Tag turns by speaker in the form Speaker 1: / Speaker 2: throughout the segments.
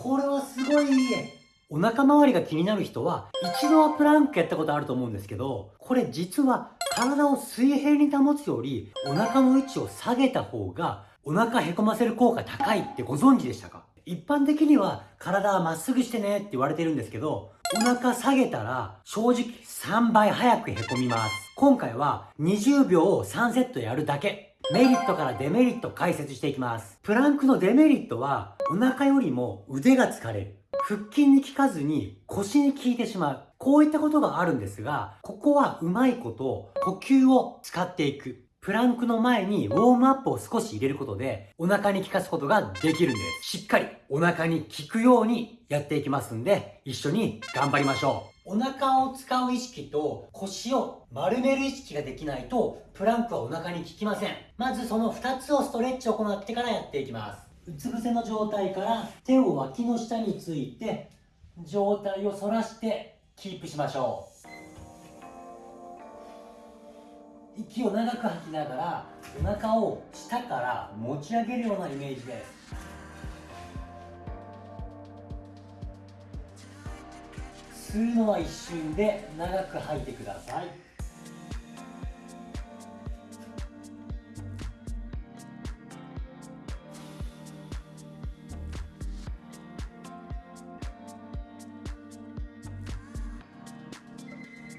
Speaker 1: これはすごいいいお腹周りが気になる人は一度はプランクやったことあると思うんですけどこれ実は体を水平に保つよりお腹の位置を下げた方がお腹へこませる効果高いってご存知でしたか？一般的には体はまっすぐしてねって言われてるんですけどお腹下げたら正直3倍早くへこみます。今回は20秒を3セットやるだけ。メリットからデメリット解説していきます。プランクのデメリットはお腹よりも腕が疲れる。腹筋に効かずに腰に効いてしまう。こういったことがあるんですがここはうまいこと呼吸を使っていく。プランクの前にウォームアップを少し入れることでお腹に効かすことができるんです。しっかり。お腹に効くようにやっていきますんで一緒に頑張りましょう。お腹を使う意識と腰を丸める意識ができないとプランクはお腹に効きません。まずその2つをストレッチを行ってからやっていきます。うつ伏せの状態から手を脇の下について状態を反らしてキープしましょう。息を長く吐きながらお腹を下から持ち上げるようなイメージです吸うのは一瞬で長く吐いてください。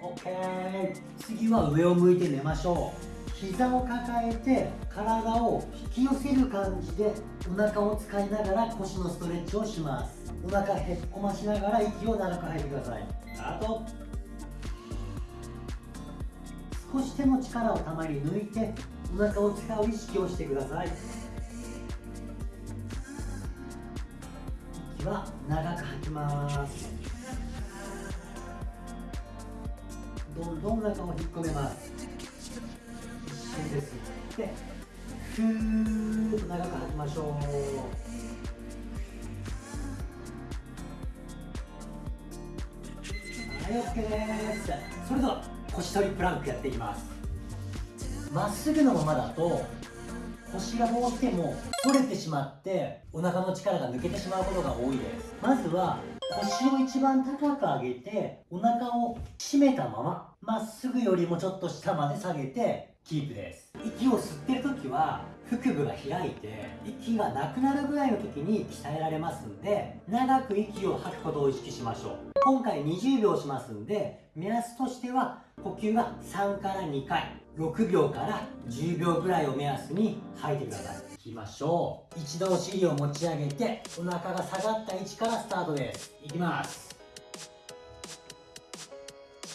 Speaker 1: OK 次は上を向いて寝ましょう。膝を抱えて体を引き寄せる感じでお腹を使いながら腰のストレッチをします。お腹へっこましながら息を長く吐いてください。あと。少し手の力をたまに抜いてお腹を使う意識をしてください。息は長く吐きます。どんどん中を引っ込めます。ですでふーっと長く吐きましょうはい OK です。それでは腰取りプランクやっていきます。まっすぐのままだと腰がどうしても取れてしまってお腹の力が抜けてしまうことが多いです。まずは腰を一番高く上げてお腹を締めたまままっすぐよりもちょっと下まで下げてキープです。息を吸ってる時は腹部が開いて息がなくなるぐらいの時に鍛えられますんで長く息を吐くことを意識しましょう。今回20秒しますんで目安としては呼吸が3から2回6秒から10秒ぐらいを目安に吐いてください。いきましょう。一度お尻を持ち上げてお腹が下がった位置からスタートです。いきます。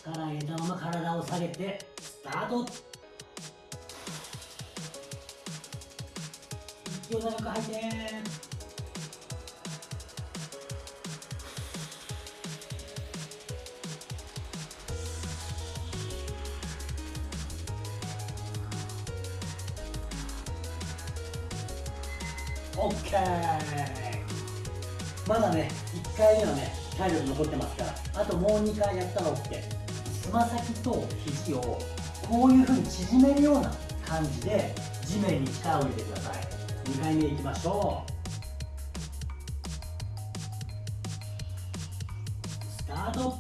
Speaker 1: 力入れたまま体を下げてスタート息を長く吐いて OK まだね1回目はね体力残ってますから。あともう2回やったら OK つま先と肘をこういうふうに縮めるような感じで地面に力を入れてください。2回目いきましょう。スタート。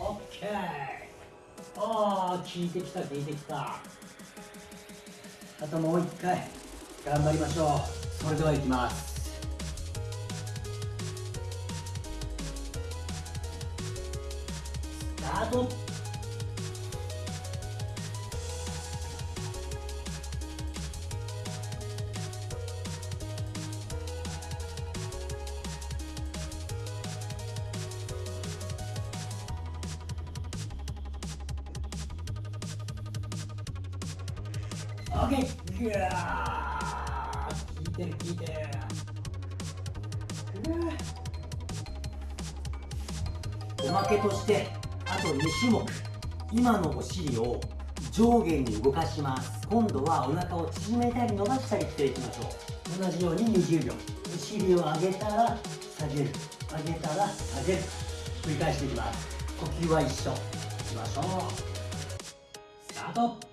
Speaker 1: OK ああ効いてきた効いてきた。あともう一回頑張りましょう。それではいきます。スタート。OK ぐわー効いてる効いてるおまけとしてあと2種目今のお尻を上下に動かします。今度はお腹を縮めたり伸ばしたりしていきましょう同じように20秒お尻を上げたら下げる上げたら下げる。繰り返していきます。呼吸は一緒。いきましょう。スタート。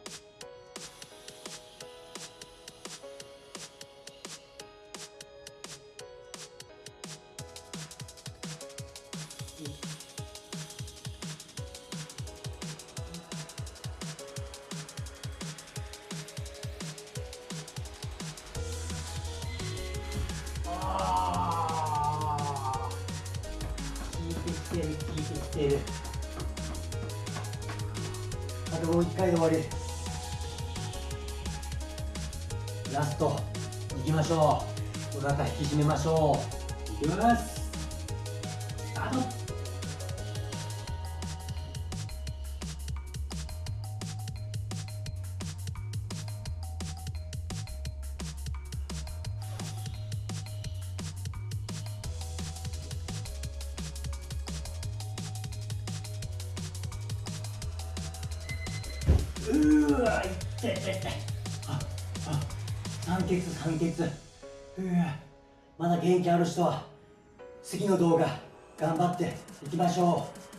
Speaker 1: きてる。あともう一回で終わり。ラストいきましょう。お腹引き締めましょう。いきます。うわいってってああ酸欠酸欠。うわまだ元気ある人は次の動画頑張っていきましょう。